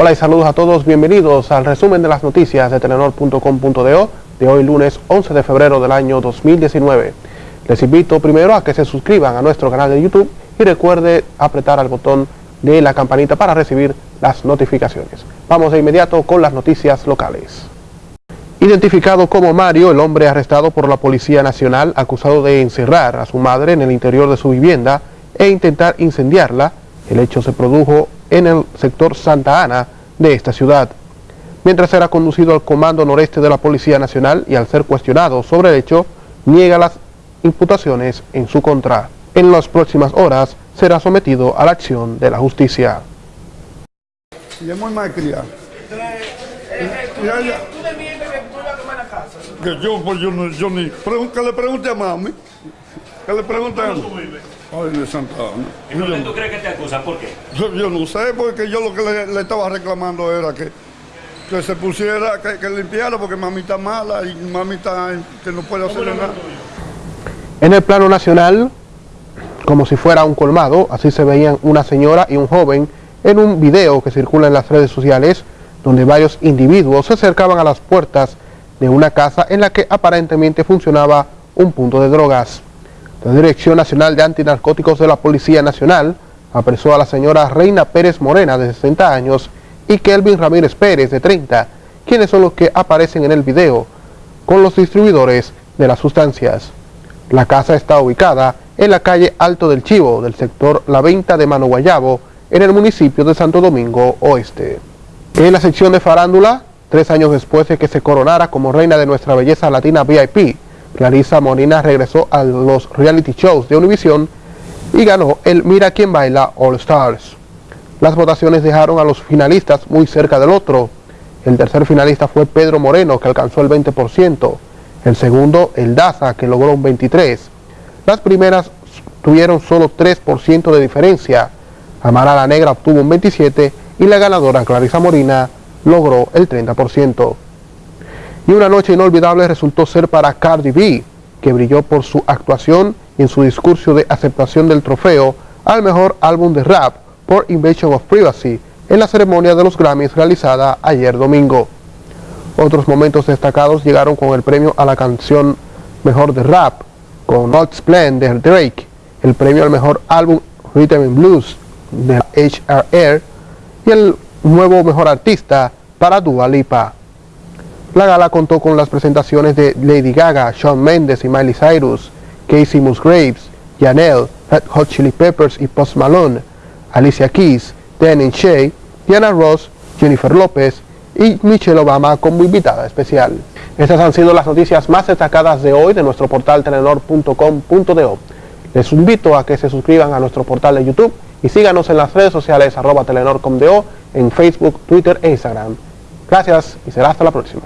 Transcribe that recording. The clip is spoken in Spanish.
Hola y saludos a todos, bienvenidos al resumen de las noticias de telenor.com.do de hoy lunes 11 de febrero del año 2019. Les invito primero a que se suscriban a nuestro canal de YouTube y recuerde apretar al botón de la campanita para recibir las notificaciones. Vamos de inmediato con las noticias locales. Identificado como Mario, el hombre arrestado por la Policía Nacional acusado de encerrar a su madre en el interior de su vivienda e intentar incendiarla, el hecho se produjo en el sector Santa Ana de esta ciudad. Mientras era conducido al Comando Noreste de la Policía Nacional y al ser cuestionado sobre el hecho, niega las imputaciones en su contra. En las próximas horas será sometido a la acción de la justicia. Que yo, pues yo, ni... Que le pregunte a mami. Que le pregunte a mami. Ay, de Santa Ana. ¿Y qué tú crees que te acusan? ¿Por qué? Yo, yo no sé, porque yo lo que le, le estaba reclamando era que, que se pusiera, que, que, limpiara, porque mami está mala y mami está que no puede hacer nada. En el plano nacional, como si fuera un colmado, así se veían una señora y un joven en un video que circula en las redes sociales, donde varios individuos se acercaban a las puertas de una casa en la que aparentemente funcionaba un punto de drogas. La Dirección Nacional de Antinarcóticos de la Policía Nacional apresó a la señora Reina Pérez Morena, de 60 años, y Kelvin Ramírez Pérez, de 30, quienes son los que aparecen en el video, con los distribuidores de las sustancias. La casa está ubicada en la calle Alto del Chivo, del sector La Venta de Mano Guayabo, en el municipio de Santo Domingo Oeste. En la sección de farándula, Tres años después de que se coronara como reina de nuestra belleza latina VIP, Clarisa Molina regresó a los reality shows de Univision y ganó el Mira quién baila All Stars. Las votaciones dejaron a los finalistas muy cerca del otro. El tercer finalista fue Pedro Moreno, que alcanzó el 20%. El segundo, el Daza, que logró un 23%. Las primeras tuvieron solo 3% de diferencia. Amara la Negra obtuvo un 27% y la ganadora, Clarisa Molina, logró el 30%. Y una noche inolvidable resultó ser para Cardi B, que brilló por su actuación en su discurso de aceptación del trofeo al mejor álbum de rap por Invasion of Privacy en la ceremonia de los Grammys realizada ayer domingo. Otros momentos destacados llegaron con el premio a la canción Mejor de Rap, con Not Splend de Drake, el premio al mejor álbum Rhythm and Blues de HRR y el nuevo mejor artista para Dua Lipa. La gala contó con las presentaciones de Lady Gaga, Shawn Mendes y Miley Cyrus, Casey Musgraves, Janelle, Red Hot Chili Peppers y Post Malone, Alicia Keys, Danny Shea, Diana Ross, Jennifer López y Michelle Obama como invitada especial. Estas han sido las noticias más destacadas de hoy de nuestro portal telenor.com.do. Les invito a que se suscriban a nuestro portal de YouTube y síganos en las redes sociales arroba telenor.com.do en Facebook, Twitter e Instagram. Gracias y será hasta la próxima.